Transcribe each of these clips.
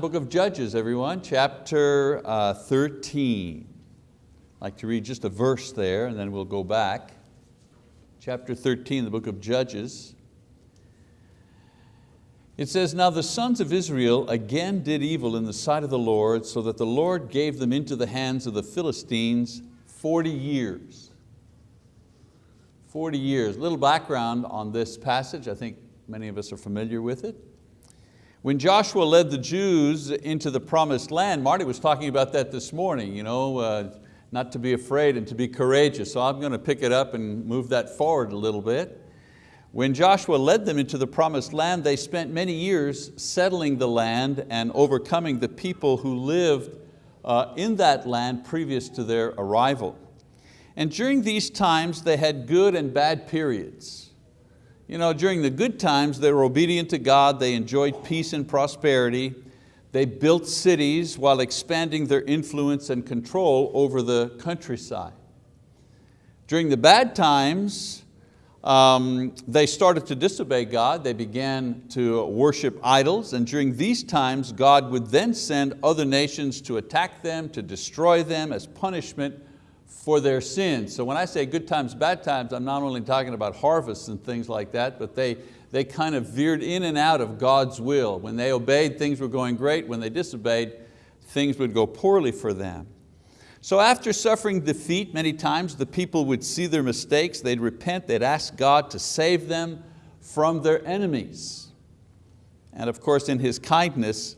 Book of Judges, everyone, chapter uh, 13. I'd like to read just a verse there and then we'll go back. Chapter 13, the book of Judges. It says, Now the sons of Israel again did evil in the sight of the Lord, so that the Lord gave them into the hands of the Philistines 40 years. 40 years. Little background on this passage, I think many of us are familiar with it. When Joshua led the Jews into the promised land, Marty was talking about that this morning, you know, uh, not to be afraid and to be courageous. So I'm going to pick it up and move that forward a little bit. When Joshua led them into the promised land, they spent many years settling the land and overcoming the people who lived uh, in that land previous to their arrival. And during these times, they had good and bad periods. You know, during the good times, they were obedient to God, they enjoyed peace and prosperity, they built cities while expanding their influence and control over the countryside. During the bad times, um, they started to disobey God, they began to worship idols, and during these times, God would then send other nations to attack them, to destroy them as punishment for their sins. So when I say good times, bad times, I'm not only talking about harvests and things like that, but they, they kind of veered in and out of God's will. When they obeyed, things were going great. When they disobeyed, things would go poorly for them. So after suffering defeat many times, the people would see their mistakes, they'd repent, they'd ask God to save them from their enemies. And of course in His kindness,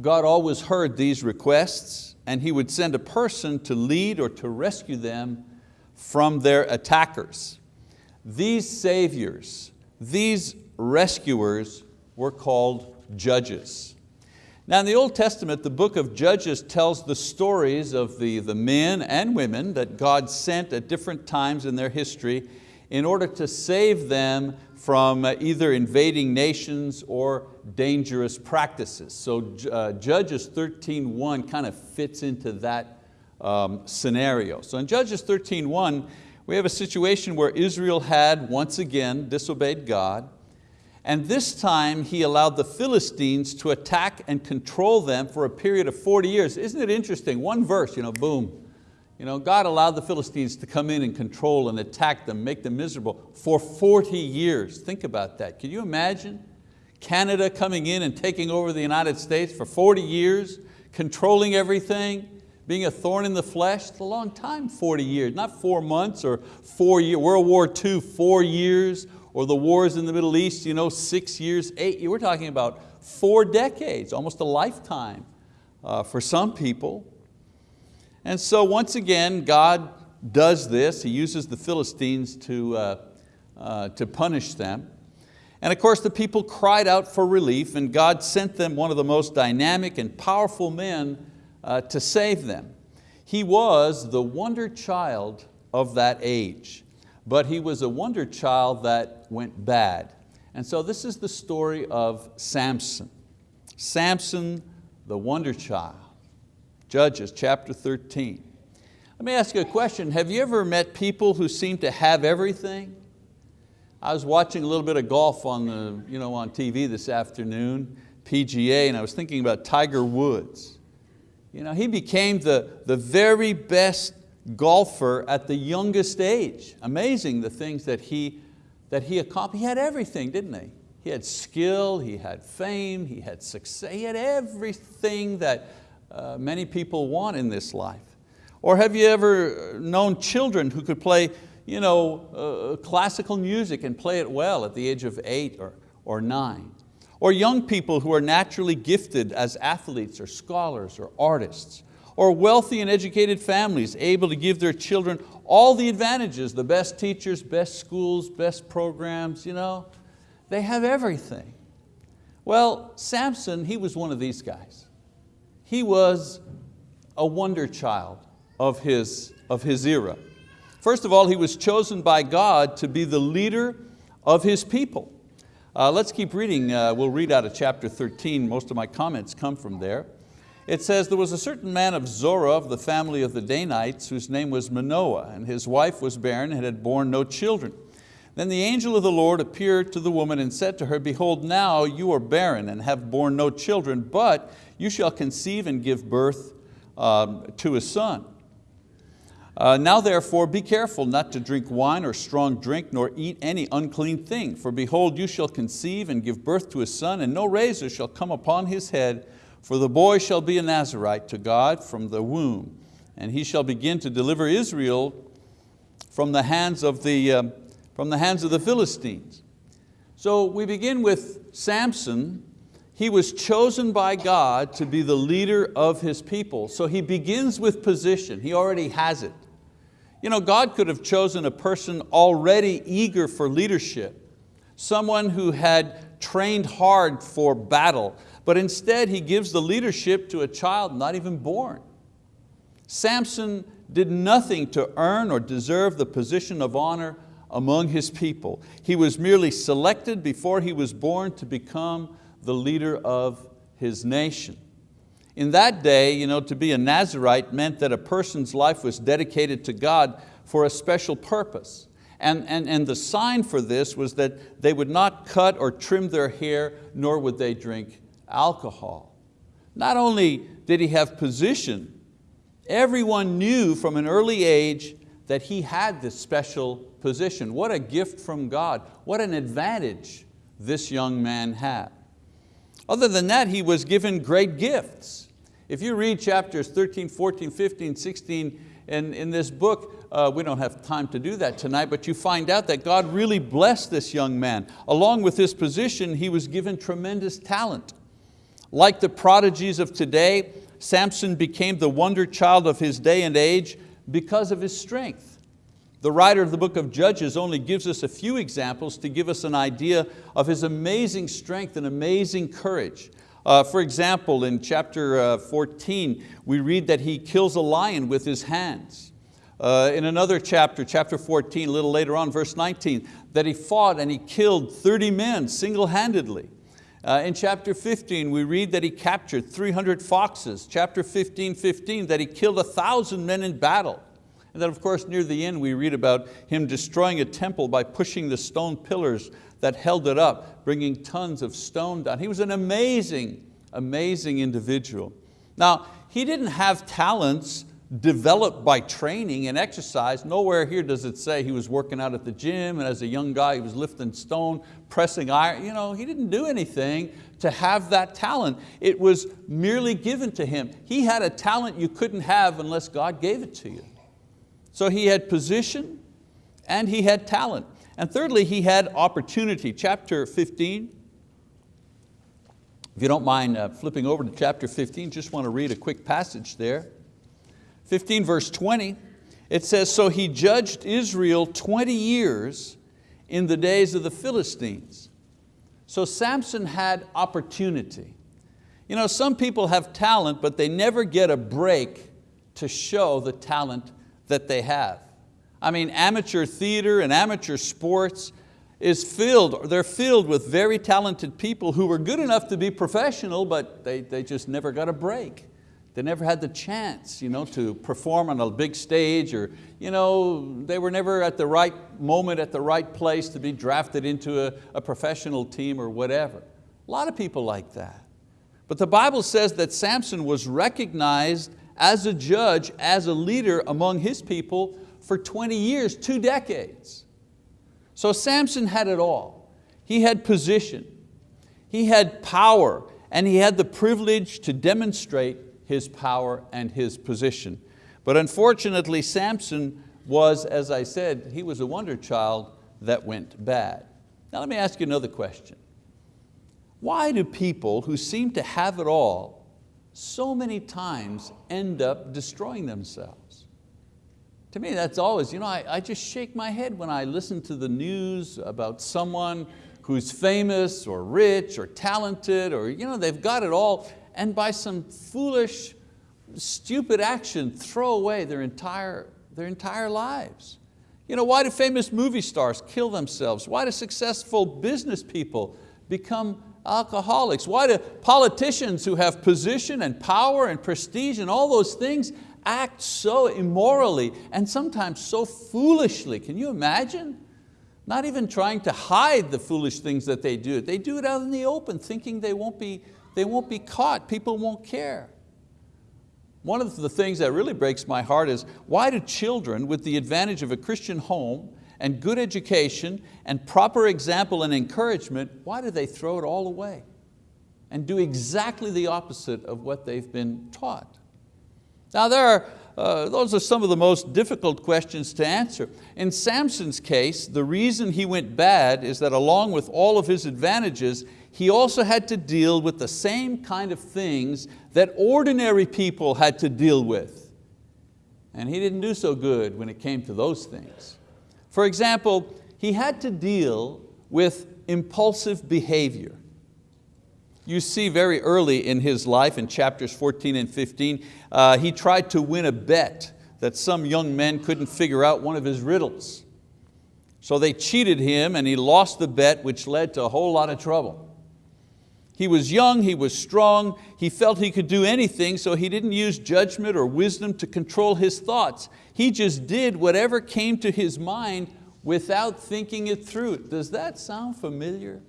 God always heard these requests and he would send a person to lead or to rescue them from their attackers. These saviors, these rescuers were called judges. Now in the Old Testament, the book of Judges tells the stories of the, the men and women that God sent at different times in their history in order to save them from either invading nations or dangerous practices. So uh, Judges 13.1 kind of fits into that um, scenario. So in Judges 13.1, we have a situation where Israel had once again disobeyed God, and this time he allowed the Philistines to attack and control them for a period of 40 years. Isn't it interesting? One verse, you know, boom, you know, God allowed the Philistines to come in and control and attack them, make them miserable for 40 years. Think about that. Can you imagine Canada coming in and taking over the United States for 40 years, controlling everything, being a thorn in the flesh? It's a long time, 40 years, not four months or four years, World War II, four years, or the wars in the Middle East, you know, six years, eight, years. we're talking about four decades, almost a lifetime uh, for some people. And so once again, God does this. He uses the Philistines to, uh, uh, to punish them. And of course the people cried out for relief and God sent them one of the most dynamic and powerful men uh, to save them. He was the wonder child of that age, but he was a wonder child that went bad. And so this is the story of Samson. Samson, the wonder child. Judges chapter 13. Let me ask you a question. Have you ever met people who seem to have everything? I was watching a little bit of golf on, the, you know, on TV this afternoon, PGA, and I was thinking about Tiger Woods. You know, he became the, the very best golfer at the youngest age. Amazing the things that he, that he accomplished. He had everything, didn't he? He had skill, he had fame, he had success, he had everything that uh, many people want in this life? Or have you ever known children who could play you know, uh, classical music and play it well at the age of eight or, or nine? Or young people who are naturally gifted as athletes or scholars or artists? Or wealthy and educated families able to give their children all the advantages, the best teachers, best schools, best programs, you know? They have everything. Well, Samson, he was one of these guys. He was a wonder child of his, of his era. First of all, he was chosen by God to be the leader of his people. Uh, let's keep reading, uh, we'll read out of chapter 13, most of my comments come from there. It says, there was a certain man of Zorah of the family of the Danites whose name was Manoah, and his wife was barren and had borne no children. Then the angel of the Lord appeared to the woman and said to her, Behold, now you are barren and have borne no children, but you shall conceive and give birth um, to a son. Uh, now therefore be careful not to drink wine or strong drink, nor eat any unclean thing. For behold, you shall conceive and give birth to a son, and no razor shall come upon his head, for the boy shall be a Nazarite to God from the womb, and he shall begin to deliver Israel from the hands of the, um, from the, hands of the Philistines. So we begin with Samson. He was chosen by God to be the leader of his people. So he begins with position, he already has it. You know, God could have chosen a person already eager for leadership, someone who had trained hard for battle, but instead He gives the leadership to a child not even born. Samson did nothing to earn or deserve the position of honor among his people. He was merely selected before he was born to become the leader of his nation. In that day, you know, to be a Nazarite meant that a person's life was dedicated to God for a special purpose. And, and, and the sign for this was that they would not cut or trim their hair, nor would they drink alcohol. Not only did he have position, everyone knew from an early age that he had this special position. What a gift from God. What an advantage this young man had. Other than that, he was given great gifts. If you read chapters 13, 14, 15, 16 in, in this book, uh, we don't have time to do that tonight, but you find out that God really blessed this young man. Along with his position, he was given tremendous talent. Like the prodigies of today, Samson became the wonder child of his day and age because of his strength. The writer of the book of Judges only gives us a few examples to give us an idea of his amazing strength and amazing courage. Uh, for example, in chapter uh, 14, we read that he kills a lion with his hands. Uh, in another chapter, chapter 14, a little later on, verse 19, that he fought and he killed 30 men single-handedly. Uh, in chapter 15, we read that he captured 300 foxes. Chapter 15, 15, that he killed a thousand men in battle. And then of course near the end we read about him destroying a temple by pushing the stone pillars that held it up, bringing tons of stone down. He was an amazing, amazing individual. Now, he didn't have talents developed by training and exercise. Nowhere here does it say he was working out at the gym and as a young guy he was lifting stone, pressing iron. You know, he didn't do anything to have that talent. It was merely given to him. He had a talent you couldn't have unless God gave it to you. So he had position and he had talent. And thirdly, he had opportunity. Chapter 15, if you don't mind uh, flipping over to chapter 15, just want to read a quick passage there. 15 verse 20, it says, so he judged Israel 20 years in the days of the Philistines. So Samson had opportunity. You know, some people have talent, but they never get a break to show the talent that they have. I mean, amateur theater and amateur sports is filled, or they're filled with very talented people who were good enough to be professional, but they, they just never got a break. They never had the chance you know, to perform on a big stage or you know, they were never at the right moment, at the right place to be drafted into a, a professional team or whatever. A lot of people like that. But the Bible says that Samson was recognized as a judge, as a leader among his people for 20 years, two decades. So Samson had it all. He had position, he had power, and he had the privilege to demonstrate his power and his position. But unfortunately, Samson was, as I said, he was a wonder child that went bad. Now let me ask you another question. Why do people who seem to have it all so many times end up destroying themselves? to me that's always, you know, I, I just shake my head when I listen to the news about someone who's famous or rich or talented or you know, they've got it all and by some foolish, stupid action throw away their entire, their entire lives. You know, why do famous movie stars kill themselves? Why do successful business people become alcoholics? Why do politicians who have position and power and prestige and all those things act so immorally and sometimes so foolishly. Can you imagine? Not even trying to hide the foolish things that they do. They do it out in the open, thinking they won't be, they won't be caught, people won't care. One of the things that really breaks my heart is why do children with the advantage of a Christian home and good education and proper example and encouragement, why do they throw it all away and do exactly the opposite of what they've been taught? Now there are, uh, those are some of the most difficult questions to answer. In Samson's case, the reason he went bad is that along with all of his advantages, he also had to deal with the same kind of things that ordinary people had to deal with. And he didn't do so good when it came to those things. For example, he had to deal with impulsive behavior. You see very early in his life, in chapters 14 and 15, uh, he tried to win a bet that some young men couldn't figure out one of his riddles. So they cheated him and he lost the bet, which led to a whole lot of trouble. He was young, he was strong, he felt he could do anything, so he didn't use judgment or wisdom to control his thoughts. He just did whatever came to his mind without thinking it through. Does that sound familiar?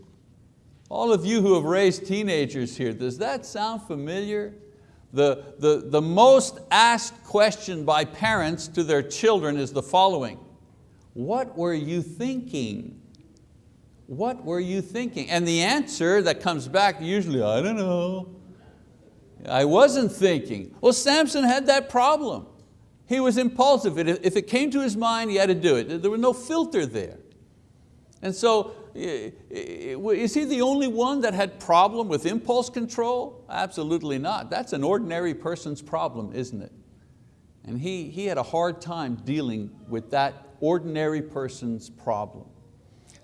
All of you who have raised teenagers here, does that sound familiar? The, the, the most asked question by parents to their children is the following. What were you thinking? What were you thinking? And the answer that comes back usually, I don't know. I wasn't thinking. Well, Samson had that problem. He was impulsive. If it came to his mind, he had to do it. There was no filter there. And so, is he the only one that had problem with impulse control? Absolutely not. That's an ordinary person's problem, isn't it? And he, he had a hard time dealing with that ordinary person's problem.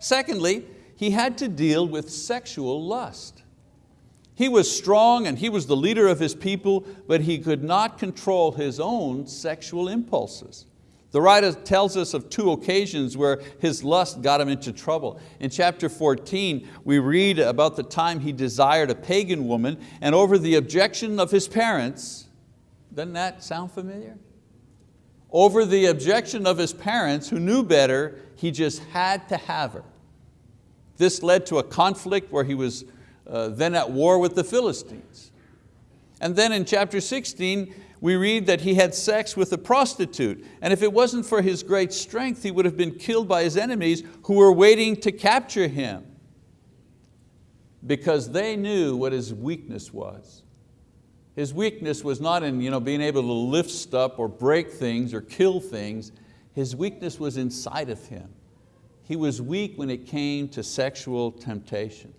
Secondly, he had to deal with sexual lust. He was strong and he was the leader of his people, but he could not control his own sexual impulses. The writer tells us of two occasions where his lust got him into trouble. In chapter 14, we read about the time he desired a pagan woman and over the objection of his parents, doesn't that sound familiar? Over the objection of his parents who knew better, he just had to have her. This led to a conflict where he was uh, then at war with the Philistines. And then in chapter 16, we read that he had sex with a prostitute, and if it wasn't for his great strength, he would have been killed by his enemies who were waiting to capture him because they knew what his weakness was. His weakness was not in you know, being able to lift stuff or break things or kill things. His weakness was inside of him he was weak when it came to sexual temptation.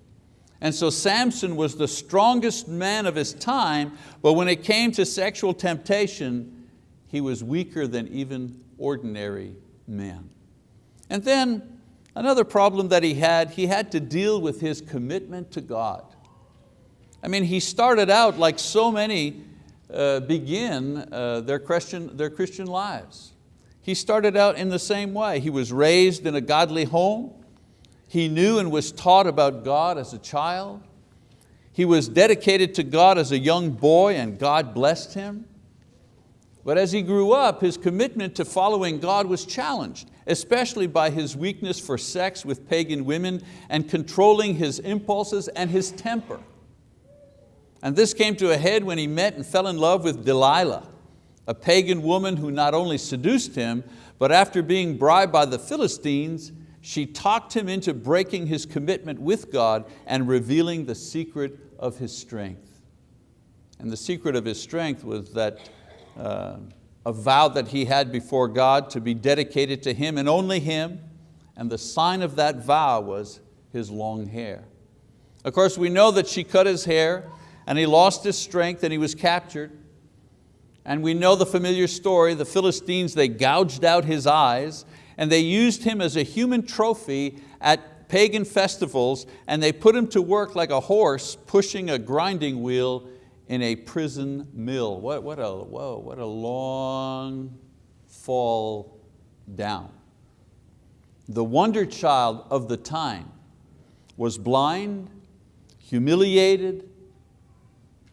And so Samson was the strongest man of his time, but when it came to sexual temptation, he was weaker than even ordinary men. And then another problem that he had, he had to deal with his commitment to God. I mean, he started out like so many uh, begin uh, their, Christian, their Christian lives. He started out in the same way. He was raised in a godly home. He knew and was taught about God as a child. He was dedicated to God as a young boy and God blessed him. But as he grew up, his commitment to following God was challenged, especially by his weakness for sex with pagan women and controlling his impulses and his temper. And this came to a head when he met and fell in love with Delilah a pagan woman who not only seduced him, but after being bribed by the Philistines, she talked him into breaking his commitment with God and revealing the secret of his strength. And the secret of his strength was that uh, a vow that he had before God to be dedicated to Him and only Him, and the sign of that vow was his long hair. Of course, we know that she cut his hair and he lost his strength and he was captured. And we know the familiar story, the Philistines, they gouged out his eyes and they used him as a human trophy at pagan festivals and they put him to work like a horse pushing a grinding wheel in a prison mill. What, what, a, whoa, what a long fall down. The wonder child of the time was blind, humiliated,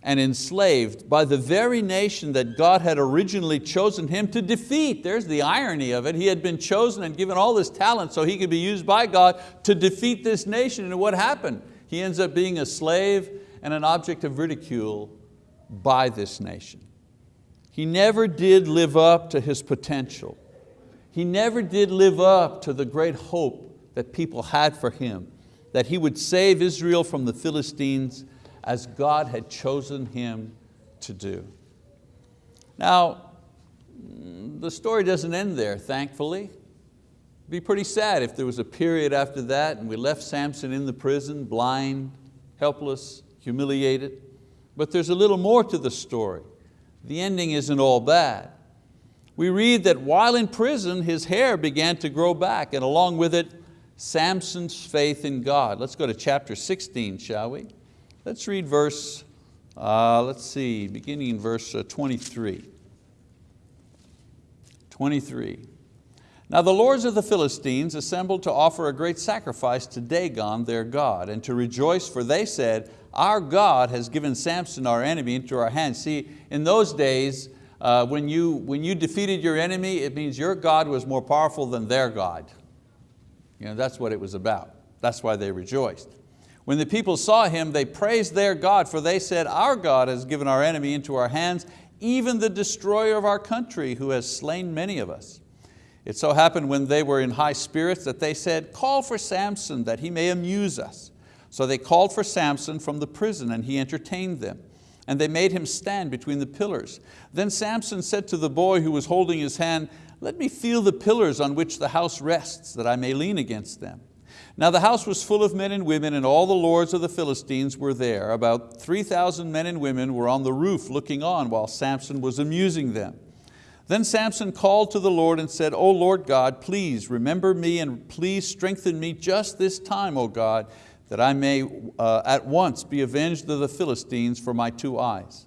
and enslaved by the very nation that God had originally chosen him to defeat. There's the irony of it. He had been chosen and given all this talent so he could be used by God to defeat this nation. And what happened? He ends up being a slave and an object of ridicule by this nation. He never did live up to his potential. He never did live up to the great hope that people had for him, that he would save Israel from the Philistines as God had chosen him to do. Now, the story doesn't end there, thankfully. It'd be pretty sad if there was a period after that and we left Samson in the prison, blind, helpless, humiliated. But there's a little more to the story. The ending isn't all bad. We read that while in prison, his hair began to grow back and along with it, Samson's faith in God. Let's go to chapter 16, shall we? Let's read verse, uh, let's see, beginning in verse uh, 23. 23. Now the lords of the Philistines assembled to offer a great sacrifice to Dagon, their God, and to rejoice, for they said, our God has given Samson, our enemy, into our hands. See, in those days, uh, when, you, when you defeated your enemy, it means your God was more powerful than their God. You know, that's what it was about. That's why they rejoiced. When the people saw him, they praised their God, for they said, our God has given our enemy into our hands, even the destroyer of our country, who has slain many of us. It so happened when they were in high spirits that they said, call for Samson that he may amuse us. So they called for Samson from the prison and he entertained them. And they made him stand between the pillars. Then Samson said to the boy who was holding his hand, let me feel the pillars on which the house rests, that I may lean against them. Now the house was full of men and women, and all the lords of the Philistines were there. About 3,000 men and women were on the roof looking on while Samson was amusing them. Then Samson called to the Lord and said, O Lord God, please remember me and please strengthen me just this time, O God, that I may uh, at once be avenged of the Philistines for my two eyes.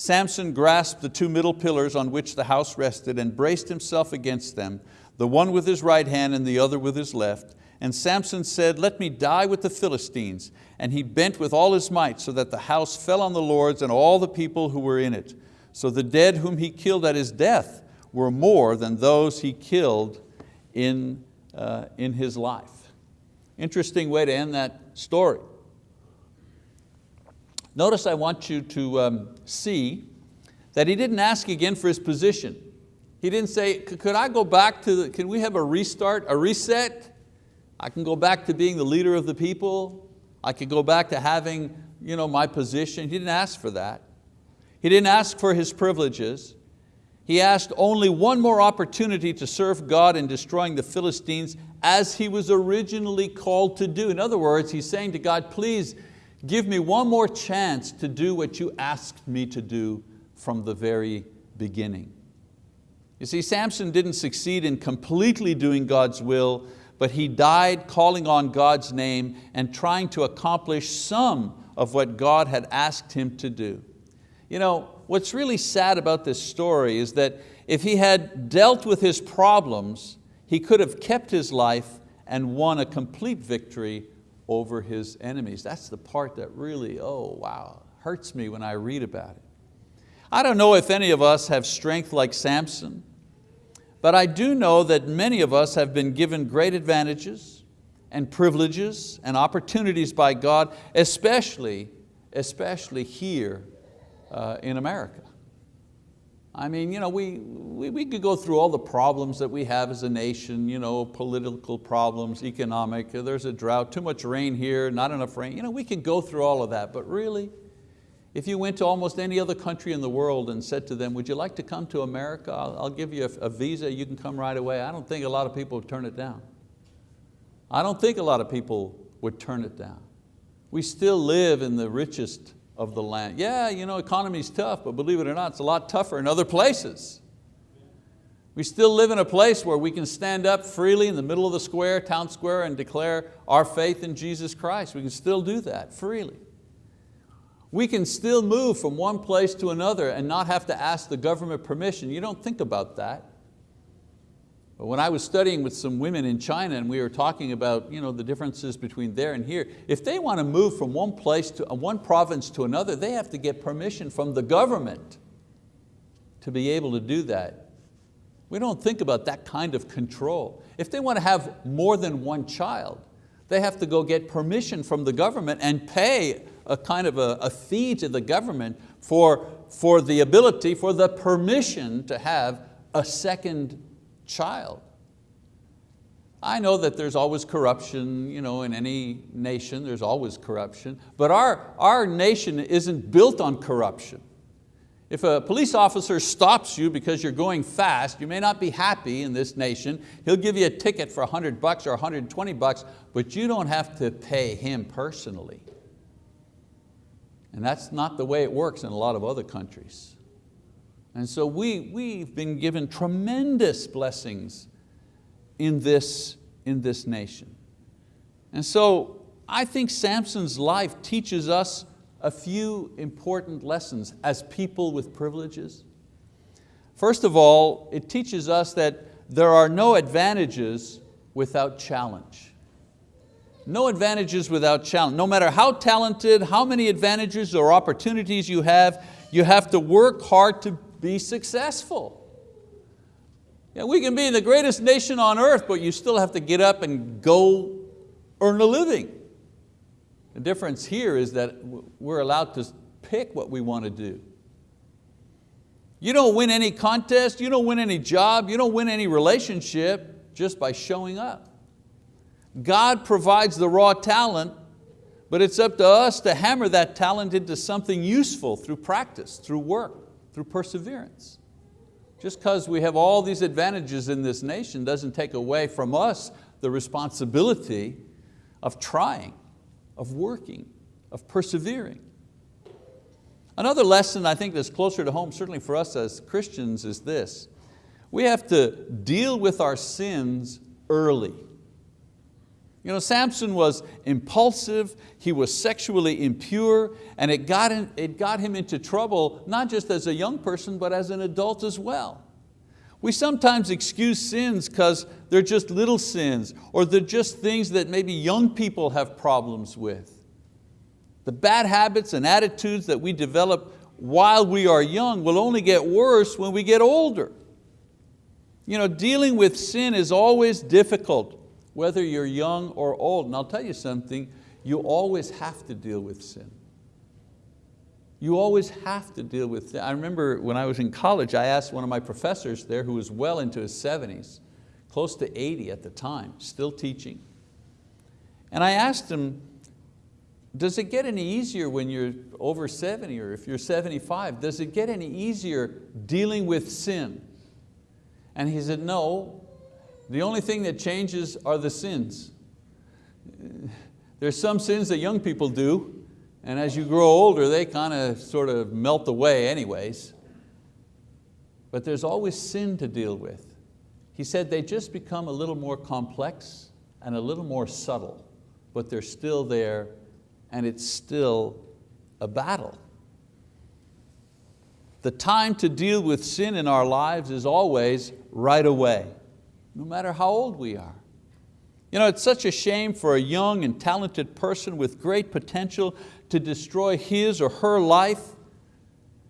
Samson grasped the two middle pillars on which the house rested and braced himself against them, the one with his right hand and the other with his left. And Samson said, let me die with the Philistines. And he bent with all his might so that the house fell on the lords and all the people who were in it. So the dead whom he killed at his death were more than those he killed in, uh, in his life. Interesting way to end that story. Notice I want you to um, see that he didn't ask again for his position. He didn't say, could I go back to, the, can we have a restart, a reset? I can go back to being the leader of the people. I could go back to having you know, my position. He didn't ask for that. He didn't ask for his privileges. He asked only one more opportunity to serve God in destroying the Philistines as he was originally called to do. In other words, he's saying to God, please give me one more chance to do what you asked me to do from the very beginning. You see, Samson didn't succeed in completely doing God's will, but he died calling on God's name and trying to accomplish some of what God had asked him to do. You know, what's really sad about this story is that if he had dealt with his problems, he could have kept his life and won a complete victory over his enemies. That's the part that really, oh wow, hurts me when I read about it. I don't know if any of us have strength like Samson, but I do know that many of us have been given great advantages and privileges and opportunities by God, especially, especially here uh, in America. I mean, you know, we, we, we could go through all the problems that we have as a nation, you know, political problems, economic, there's a drought, too much rain here, not enough rain. You know, we could go through all of that, but really, if you went to almost any other country in the world and said to them, would you like to come to America? I'll, I'll give you a, a visa, you can come right away. I don't think a lot of people would turn it down. I don't think a lot of people would turn it down. We still live in the richest of the land. Yeah, you know, economy's tough, but believe it or not, it's a lot tougher in other places. We still live in a place where we can stand up freely in the middle of the square, town square, and declare our faith in Jesus Christ. We can still do that freely. We can still move from one place to another and not have to ask the government permission. You don't think about that. When I was studying with some women in China and we were talking about you know, the differences between there and here, if they want to move from one place to one province to another, they have to get permission from the government to be able to do that. We don't think about that kind of control. If they want to have more than one child, they have to go get permission from the government and pay a kind of a, a fee to the government for, for the ability, for the permission to have a second child. I know that there's always corruption you know, in any nation, there's always corruption, but our, our nation isn't built on corruption. If a police officer stops you because you're going fast, you may not be happy in this nation. He'll give you a ticket for 100 bucks or 120 bucks, but you don't have to pay him personally. And that's not the way it works in a lot of other countries. And so we, we've been given tremendous blessings in this, in this nation. And so I think Samson's life teaches us a few important lessons as people with privileges. First of all, it teaches us that there are no advantages without challenge. No advantages without challenge. No matter how talented, how many advantages or opportunities you have, you have to work hard to be successful. Yeah, we can be the greatest nation on earth, but you still have to get up and go earn a living. The difference here is that we're allowed to pick what we want to do. You don't win any contest, you don't win any job, you don't win any relationship just by showing up. God provides the raw talent, but it's up to us to hammer that talent into something useful through practice, through work through perseverance. Just because we have all these advantages in this nation doesn't take away from us the responsibility of trying, of working, of persevering. Another lesson I think that's closer to home, certainly for us as Christians, is this. We have to deal with our sins early. You know, Samson was impulsive, he was sexually impure, and it got, in, it got him into trouble, not just as a young person, but as an adult as well. We sometimes excuse sins because they're just little sins, or they're just things that maybe young people have problems with. The bad habits and attitudes that we develop while we are young will only get worse when we get older. You know, dealing with sin is always difficult whether you're young or old. And I'll tell you something, you always have to deal with sin. You always have to deal with sin. I remember when I was in college, I asked one of my professors there who was well into his 70s, close to 80 at the time, still teaching. And I asked him, does it get any easier when you're over 70 or if you're 75? Does it get any easier dealing with sin? And he said, no, the only thing that changes are the sins. There's some sins that young people do, and as you grow older, they kind of sort of melt away anyways. But there's always sin to deal with. He said they just become a little more complex and a little more subtle, but they're still there and it's still a battle. The time to deal with sin in our lives is always right away no matter how old we are. You know, it's such a shame for a young and talented person with great potential to destroy his or her life,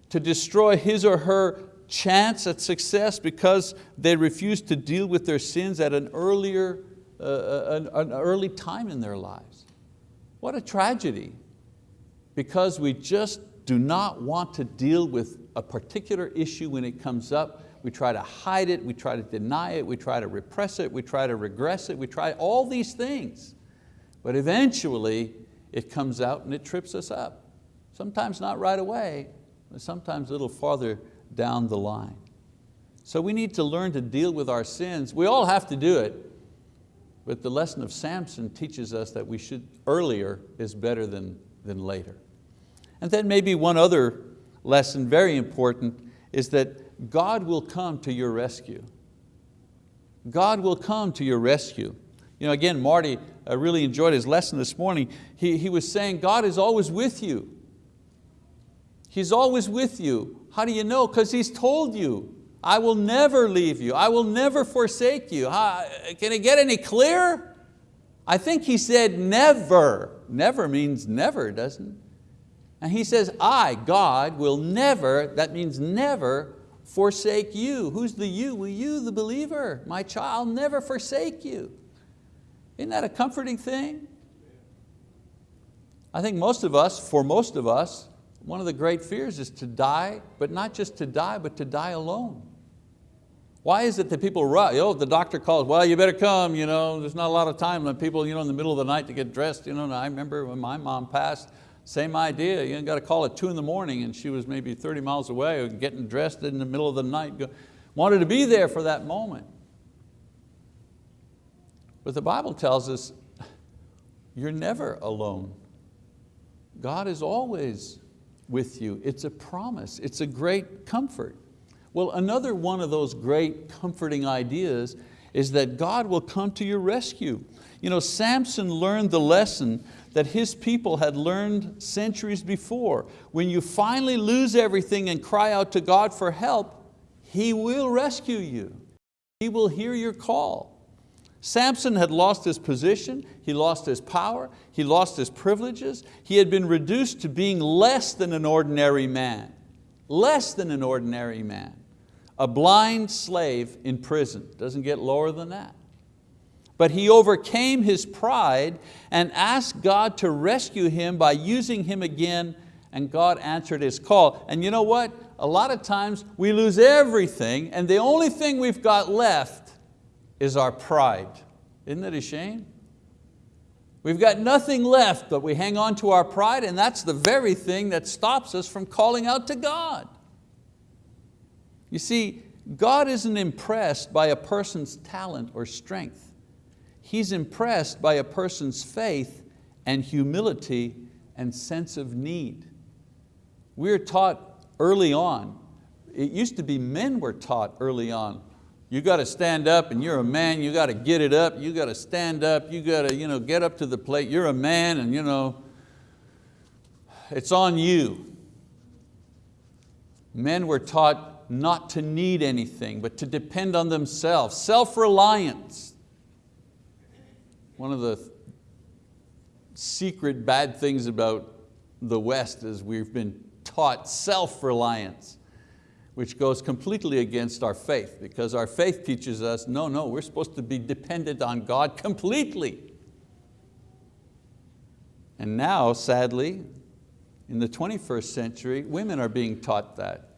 to destroy his or her chance at success because they refuse to deal with their sins at an earlier, uh, uh an, an early time in their lives. What a tragedy, because we just do not want to deal with a particular issue when it comes up we try to hide it, we try to deny it, we try to repress it, we try to regress it, we try all these things. But eventually it comes out and it trips us up. Sometimes not right away, but sometimes a little farther down the line. So we need to learn to deal with our sins. We all have to do it, but the lesson of Samson teaches us that we should, earlier is better than, than later. And then maybe one other lesson, very important, is that God will come to your rescue. God will come to your rescue. You know, again, Marty I really enjoyed his lesson this morning. He, he was saying God is always with you. He's always with you. How do you know? Because He's told you. I will never leave you. I will never forsake you. How- uh, Can it get any clearer? I think he said never. Never means never, doesn't it? And he says, I, God, will never, that means never, forsake you. Who's the you? Well, you, the believer. My child, never forsake you. Isn't that a comforting thing? I think most of us, for most of us, one of the great fears is to die, but not just to die, but to die alone. Why is it that people rush, oh, the doctor calls, well, you better come, you know, there's not a lot of time, and people you know, in the middle of the night to get dressed. You know, I remember when my mom passed, same idea, you got to call at two in the morning and she was maybe 30 miles away, getting dressed in the middle of the night, wanted to be there for that moment. But the Bible tells us you're never alone. God is always with you. It's a promise, it's a great comfort. Well, another one of those great comforting ideas is that God will come to your rescue. You know, Samson learned the lesson that his people had learned centuries before. When you finally lose everything and cry out to God for help, He will rescue you. He will hear your call. Samson had lost his position, he lost his power, he lost his privileges, he had been reduced to being less than an ordinary man, less than an ordinary man. A blind slave in prison, doesn't get lower than that. But he overcame his pride and asked God to rescue him by using him again and God answered his call. And you know what? A lot of times we lose everything and the only thing we've got left is our pride. Isn't that a shame? We've got nothing left, but we hang on to our pride and that's the very thing that stops us from calling out to God. You see, God isn't impressed by a person's talent or strength. He's impressed by a person's faith and humility and sense of need. We're taught early on, it used to be men were taught early on, you got to stand up and you're a man, you got to get it up, you got to stand up, you got to you know, get up to the plate, you're a man and you know, it's on you. Men were taught not to need anything, but to depend on themselves, self-reliance. One of the secret bad things about the West is we've been taught self-reliance which goes completely against our faith because our faith teaches us, no, no, we're supposed to be dependent on God completely. And now, sadly, in the 21st century, women are being taught that.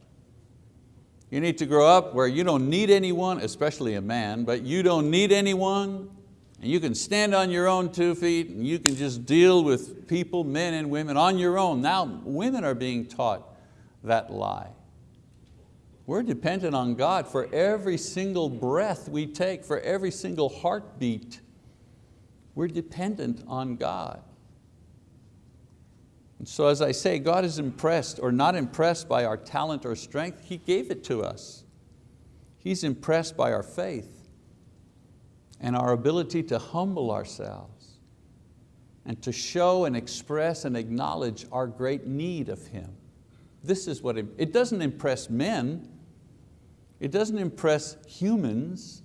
You need to grow up where you don't need anyone, especially a man, but you don't need anyone, and you can stand on your own two feet, and you can just deal with people, men and women, on your own. Now, women are being taught that lie. We're dependent on God for every single breath we take, for every single heartbeat. We're dependent on God. And so as I say, God is impressed or not impressed by our talent or strength, He gave it to us. He's impressed by our faith and our ability to humble ourselves and to show and express and acknowledge our great need of Him. This is what, it, it doesn't impress men, it doesn't impress humans.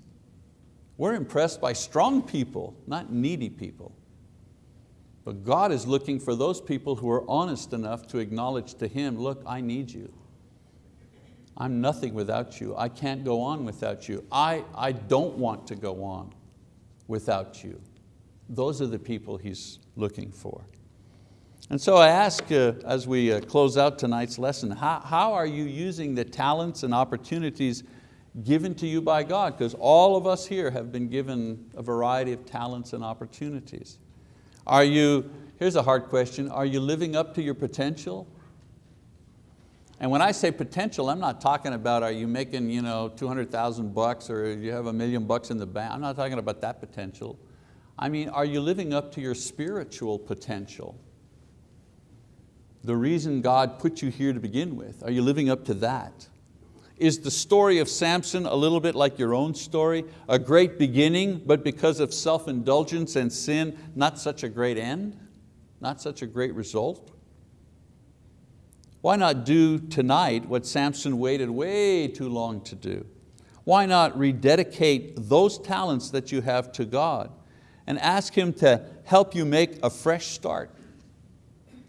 We're impressed by strong people, not needy people. But God is looking for those people who are honest enough to acknowledge to Him, look, I need you. I'm nothing without you. I can't go on without you. I, I don't want to go on without you. Those are the people He's looking for. And so I ask uh, as we uh, close out tonight's lesson, how, how are you using the talents and opportunities given to you by God? Because all of us here have been given a variety of talents and opportunities. Are you, here's a hard question, are you living up to your potential? And when I say potential, I'm not talking about are you making you know, 200,000 bucks or you have a million bucks in the bank. I'm not talking about that potential. I mean, are you living up to your spiritual potential? the reason God put you here to begin with? Are you living up to that? Is the story of Samson a little bit like your own story? A great beginning, but because of self-indulgence and sin, not such a great end? Not such a great result? Why not do tonight what Samson waited way too long to do? why not rededicate those talents that you have to God and ask Him to help you make a fresh start.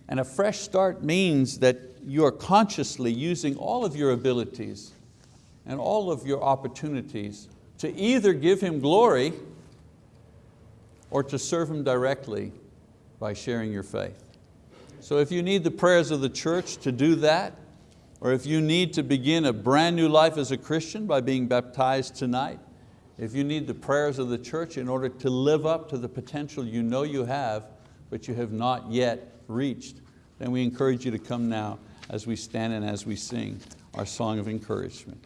And a fresh start means that you are consciously using all of your abilities and all of your opportunities to either give Him glory or to serve Him directly by sharing your faith. So if you need the prayers of the church to do that, or if you need to begin a brand new life as a Christian by being baptized tonight, if you need the prayers of the church in order to live up to the potential you know you have, but you have not yet reached, then we encourage you to come now as we stand and as we sing our song of encouragement.